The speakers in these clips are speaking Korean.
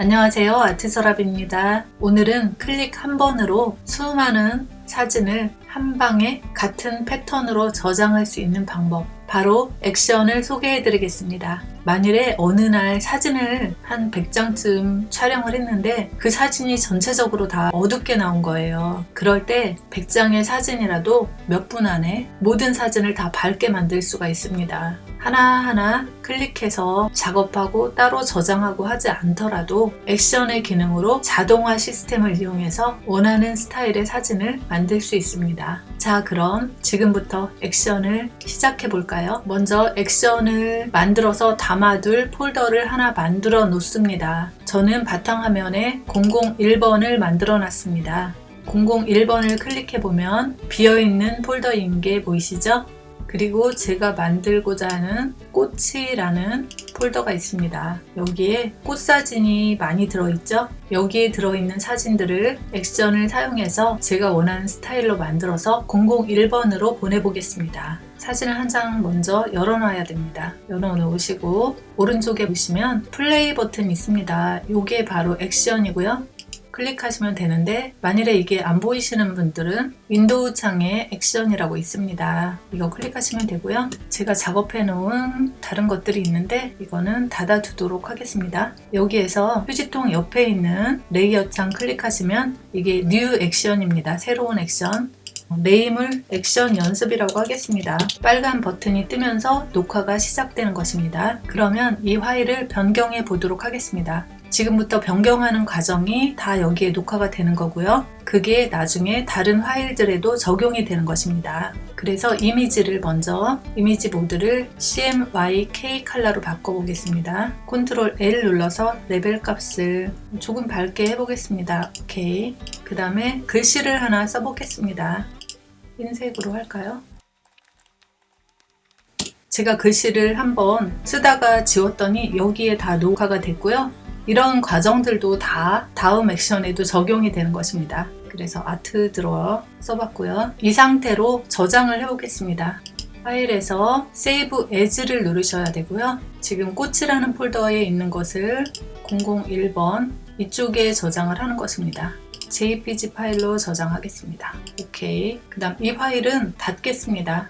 안녕하세요 아트서랍입니다. 오늘은 클릭 한 번으로 수많은 사진을 한 방에 같은 패턴으로 저장할 수 있는 방법 바로 액션을 소개해 드리겠습니다. 만일에 어느 날 사진을 한 100장쯤 촬영을 했는데 그 사진이 전체적으로 다 어둡게 나온 거예요. 그럴 때 100장의 사진이라도 몇 분 안에 모든 사진을 다 밝게 만들 수가 있습니다 하나하나 클릭해서 작업하고 따로 저장하고 하지 않더라도 액션의 기능으로 자동화 시스템을 이용해서 원하는 스타일의 사진을 만들 수 있습니다. 자 그럼 지금부터 액션을 시작해 볼까요? 먼저 액션을 만들어서 담아둘 폴더를 하나 만들어 놓습니다. 저는 바탕화면에 001번을 만들어 놨습니다. 001번을 클릭해 보면 비어있는 폴더인 게 보이시죠? 그리고 제가 만들고자 하는 꽃이라는 폴더가 있습니다. 여기에 꽃 사진이 많이 들어있죠? 여기에 들어있는 사진들을 액션을 사용해서 제가 원하는 스타일로 만들어서 001번으로 보내보겠습니다. 사진을 한 장 먼저 열어놔야 됩니다. 열어놓으시고 오른쪽에 보시면 플레이 버튼이 있습니다. 이게 바로 액션이고요. 클릭하시면 되는데 만일에 이게 안 보이시는 분들은 윈도우 창에 액션이라고 있습니다. 이거 클릭하시면 되고요. 제가 작업해 놓은 다른 것들이 있는데 이거는 닫아 두도록 하겠습니다. 여기에서 휴지통 옆에 있는 레이어 창 클릭하시면 이게 New Action입니다. 새로운 action name을 액션 연습이라고 하겠습니다. 빨간 버튼이 뜨면서 녹화가 시작되는 것입니다. 그러면 이 파일을 변경해 보도록 하겠습니다. 지금부터 변경하는 과정이 다 여기에 녹화가 되는 거고요. 그게 나중에 다른 파일들에도 적용이 되는 것입니다. 그래서 이미지를 먼저 이미지 모드를 CMYK 컬러로 바꿔보겠습니다. Control L 눌러서 레벨 값을 조금 밝게 해보겠습니다. 오케이. 그 다음에 글씨를 하나 써보겠습니다. 흰색으로 할까요? 제가 글씨를 한번 쓰다가 지웠더니 여기에 다 녹화가 됐고요. 이런 과정들도 다 다음 액션에도 적용이 되는 것입니다. 그래서 art drawer 써봤고요. 이 상태로 저장을 해보겠습니다. 파일에서 Save As를 누르셔야 되고요. 지금 꽃이라는 폴더에 있는 것을 001번 이쪽에 저장을 하는 것입니다. jpg 파일로 저장하겠습니다. 오케이. 그 다음 이 파일은 닫겠습니다.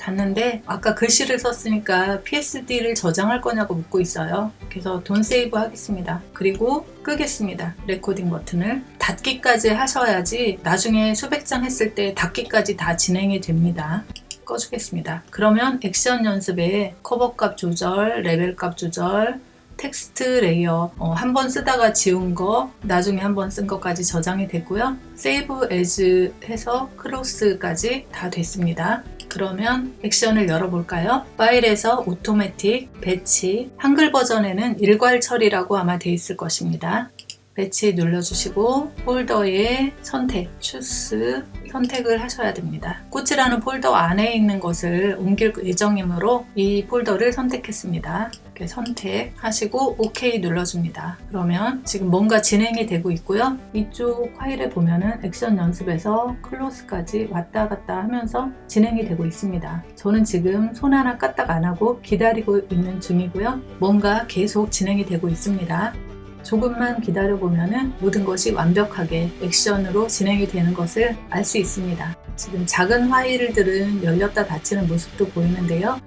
닫는데 아까 글씨를 썼으니까 PSD를 저장할 거냐고 묻고 있어요. 그래서 Don't Save 하겠습니다. 그리고 끄겠습니다. 레코딩 버튼을 닫기까지 하셔야지 나중에 수백 장 했을 때 닫기까지 다 진행이 됩니다. 꺼주겠습니다. 그러면 액션 연습에 컬러값 조절, 레벨 값 조절, 텍스트 layer 어, 한 번 쓰다가 지운 거 나중에 한 번 쓴 것까지 저장이 됐고요. Save As 해서 Close까지 다 됐습니다. 그러면 액션을 열어볼까요? 파일에서 Automatic, Batch, 한글 버전에는 일괄 처리라고 아마 돼 있을 것입니다. Batch 눌러주시고 폴더에 선택, Choose 선택을 하셔야 됩니다. 꽃이라는 폴더 안에 있는 것을 옮길 예정이므로 이 폴더를 선택했습니다. 이렇게 선택하시고 OK 눌러줍니다. 그러면 지금 뭔가 진행이 되고 있고요. 이쪽 파일에 보면은 액션 연습에서 Close까지 왔다 갔다 하면서 진행이 되고 있습니다. 저는 지금 손 하나 까딱 안 하고 기다리고 있는 중이고요. 뭔가 계속 진행이 되고 있습니다. 조금만 기다려보면 모든 것이 완벽하게 액션으로 진행이 되는 것을 알 수 있습니다. 지금 작은 파일들은 열렸다 닫히는 모습도 보이는데요.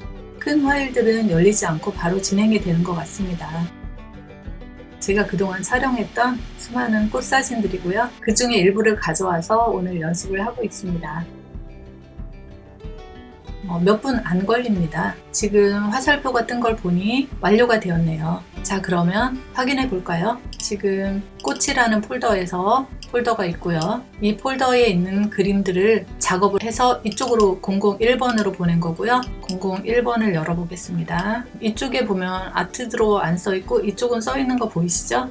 큰 파일들은 열리지 않고 바로 진행이 되는 것 같습니다. 제가 그동안 촬영했던 수많은 꽃 사진들이고요. 그 중에 일부를 가져와서 오늘 연습을 하고 있습니다. 어, 몇분 안 걸립니다. 지금 화살표가 뜬 걸 보니 완료가 되었네요. 자 그러면 확인해 볼까요? 지금 꽃이라는 폴더에서 폴더가 있고요. 이 폴더에 있는 그림들을 작업을 해서 이쪽으로 001번으로 보낸 거고요. 001번을 열어보겠습니다. 이쪽에 보면 아트 드로어 안 써있고 이쪽은 써있는 거 보이시죠?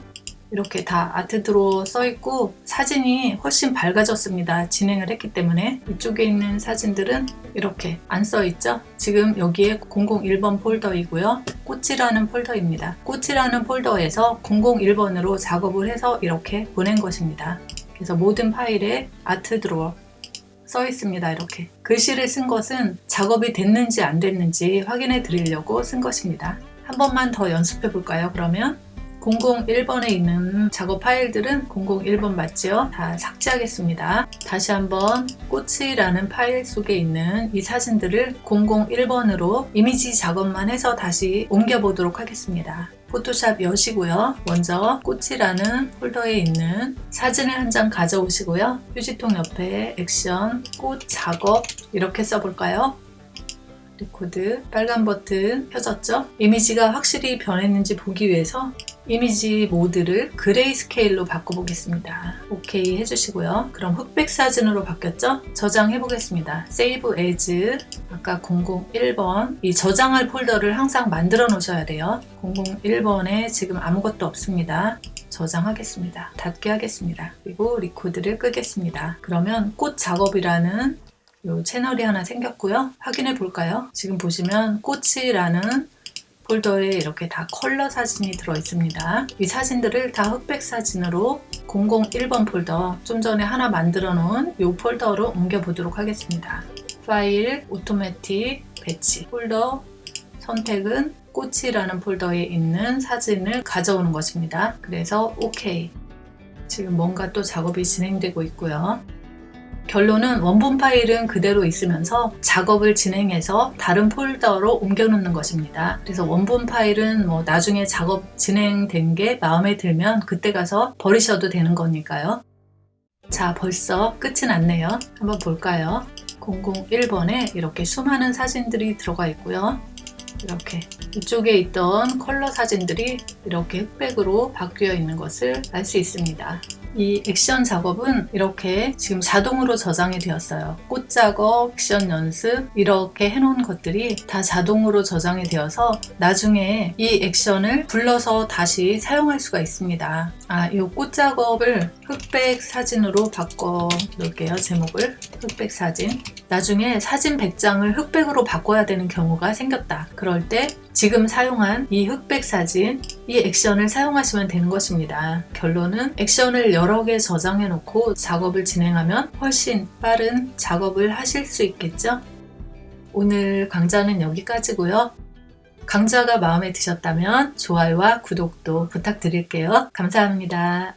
이렇게 다 아트 드로어 써 있고 사진이 훨씬 밝아졌습니다. 진행을 했기 때문에. 이쪽에 있는 사진들은 이렇게 안 써 있죠? 지금 여기에 001번 폴더이고요. 꽃이라는 폴더입니다. 꽃이라는 폴더에서 001번으로 작업을 해서 이렇게 보낸 것입니다. 그래서 모든 파일에 아트 드로어 써 있습니다. 이렇게. 글씨를 쓴 것은 작업이 됐는지 안 됐는지 확인해 드리려고 쓴 것입니다. 한 번만 더 연습해 볼까요? 그러면 001번에 있는 작업 파일들은 001번 맞죠? 다 삭제하겠습니다. 다시 한번 꽃이라는 파일 속에 있는 이 사진들을 001번으로 이미지 작업만 해서 다시 옮겨보도록 하겠습니다. 포토샵 여시고요. 먼저 꽃이라는 폴더에 있는 사진을 한 장 가져오시고요. 휴지통 옆에 액션, 꽃 작업 이렇게 써볼까요? 리코드 빨간 버튼 켜졌죠? 이미지가 확실히 변했는지 보기 위해서 Image Mode를 Grayscale로 바꿔보겠습니다. 오케이 해주시고요. 그럼 흑백 사진으로 바뀌었죠? 저장해 보겠습니다. Save as 아까 001번 이 저장할 폴더를 항상 만들어 놓으셔야 돼요. 001번에 지금 아무것도 없습니다. 저장하겠습니다. 닫게 하겠습니다. 그리고 Record를 끄겠습니다. 그러면 꽃 작업이라는 요 채널이 하나 생겼고요. 확인해 볼까요? 지금 보시면 꽃이라는 폴더에 이렇게 다 컬러 사진이 들어 있습니다. 이 사진들을 다 흑백 사진으로 001번 폴더 좀 전에 하나 만들어 놓은 이 폴더로 옮겨 보도록 하겠습니다. 파일, Automatic, Batch 폴더 선택은 꽃이라는 폴더에 있는 사진을 가져오는 것입니다. 그래서 OK 지금 뭔가 또 작업이 진행되고 있고요. 결론은 원본 파일은 그대로 있으면서 작업을 진행해서 다른 폴더로 옮겨 놓는 것입니다. 그래서 원본 파일은 뭐 나중에 작업 진행된 게 마음에 들면 그때 가서 버리셔도 되는 거니까요. 자 벌써 끝이 났네요. 한번 볼까요? 001번에 이렇게 수많은 사진들이 들어가 있고요. 이렇게 이쪽에 있던 컬러 사진들이 이렇게 흑백으로 바뀌어 있는 것을 알 수 있습니다. 이 액션 작업은 이렇게 지금 자동으로 저장이 되었어요. 꽃 작업, 액션 연습 이렇게 해놓은 것들이 다 자동으로 저장이 되어서 나중에 이 액션을 불러서 다시 사용할 수가 있습니다. 아, 이 꽃 작업을 흑백 사진으로 바꿔 놓을게요. 제목을 흑백 사진. 나중에 사진 100장을 흑백으로 바꿔야 되는 경우가 생겼다. 그럴 때 지금 사용한 이 흑백 사진, 이 액션을 사용하시면 되는 것입니다. 결론은 액션을 여러 개 저장해 놓고 작업을 진행하면 훨씬 빠른 작업을 하실 수 있겠죠? 오늘 강좌는 여기까지고요. 강좌가 마음에 드셨다면 좋아요와 구독도 부탁드릴게요. 감사합니다.